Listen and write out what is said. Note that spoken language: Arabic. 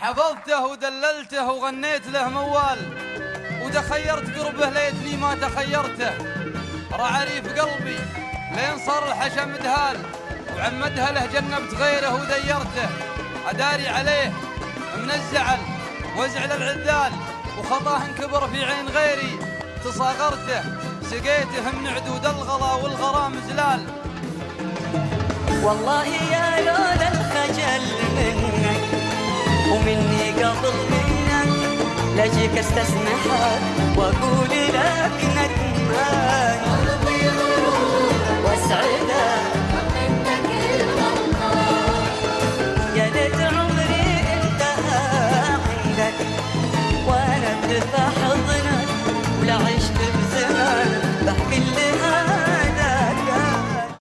حفظته ودللته وغنيت له موال وتخيرت قربه ليتني ما تخيرته. رعري في قلبي لين صار الحشم دهال وعمدها له جنبت غيره وديرته. أداري عليه من الزعل وازعل العذال وخطاه انكبر في عين غيري. تصاغرته سقيته من عدود الغلا والغرام زلال. والله يا لولا منك لاجيك وأقول لك ندمان قلبي وأسعدك. يا ليت عمري انتهى عندك. وأنا بلف حضنك ولا عشت